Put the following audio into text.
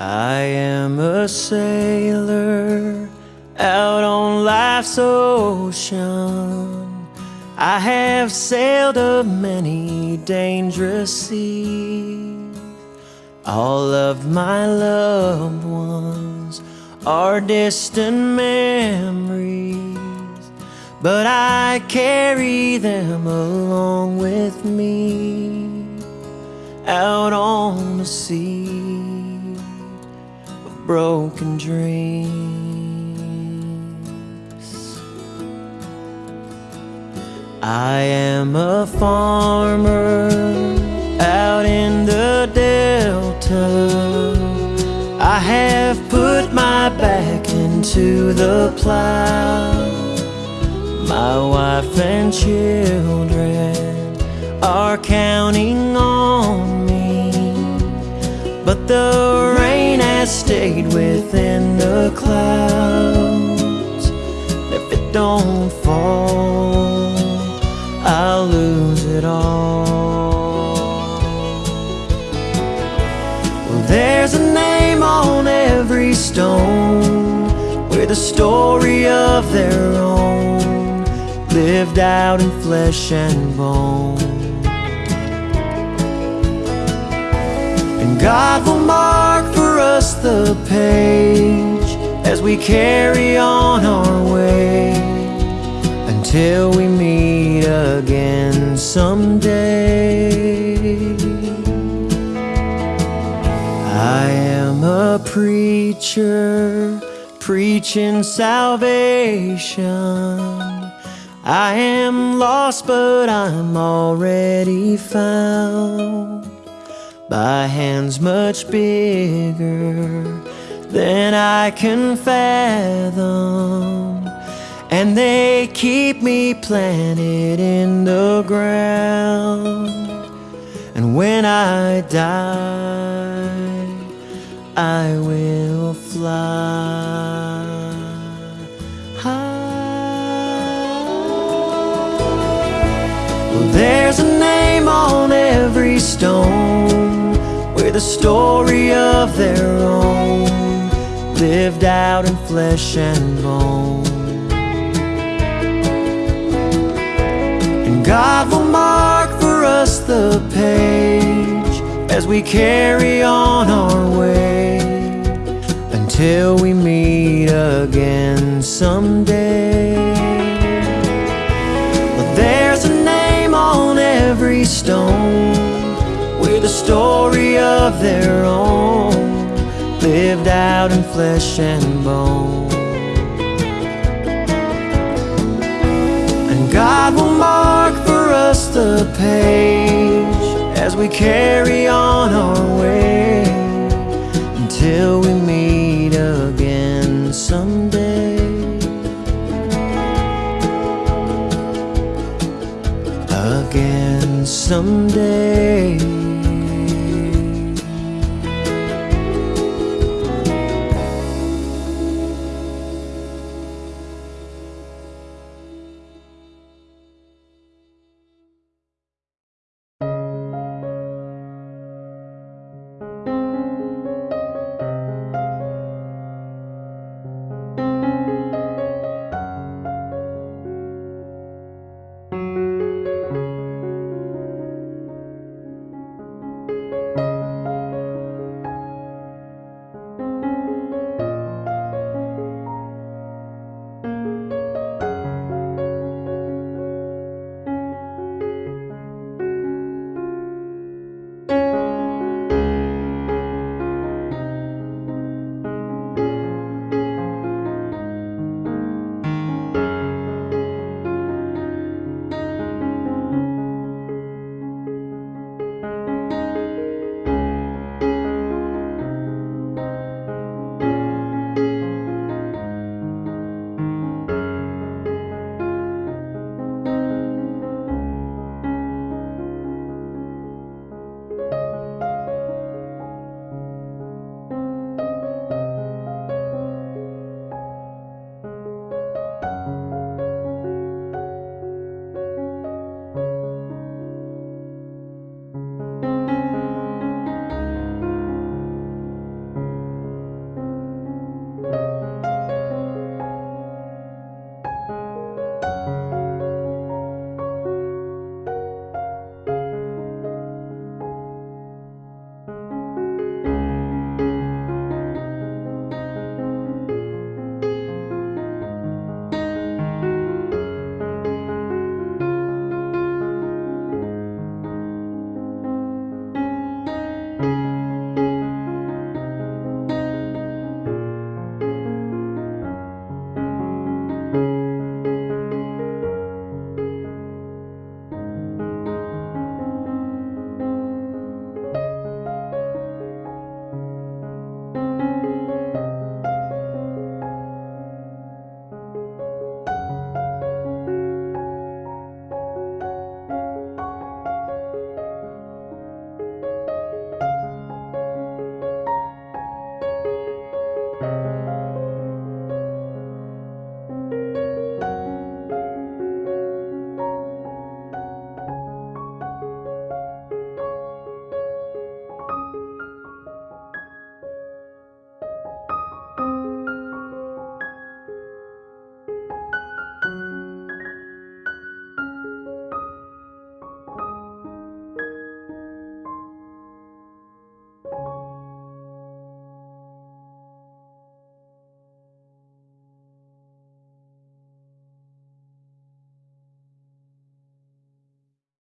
I am a sailor out on life's ocean. I have sailed a many dangerous seas. All of my loved ones are distant memories, but I carry them along with me out on the sea broken dreams. I am a farmer out in the delta. I have put my back into the plow. My wife and children are counting on me, but the rain has stayed within the clouds. If it don't fall, I'll lose it all. Well, there's a name on every stone with a story of their own, lived out in flesh and bone. And God will mark the page as we carry on our way until we meet again someday. I am a preacher preaching salvation. I am lost, but I'm already found by hands much bigger than I can fathom. And they keep me planted in the ground. And when I die, I will fly high. Well, there's a name on every stone with a story of their own, lived out in flesh and bone. And God will mark for us the page as we carry on our way until we meet again someday. Their own, lived out in flesh and bone. And God will mark for us the page as we carry on our way until we meet again someday. Again someday.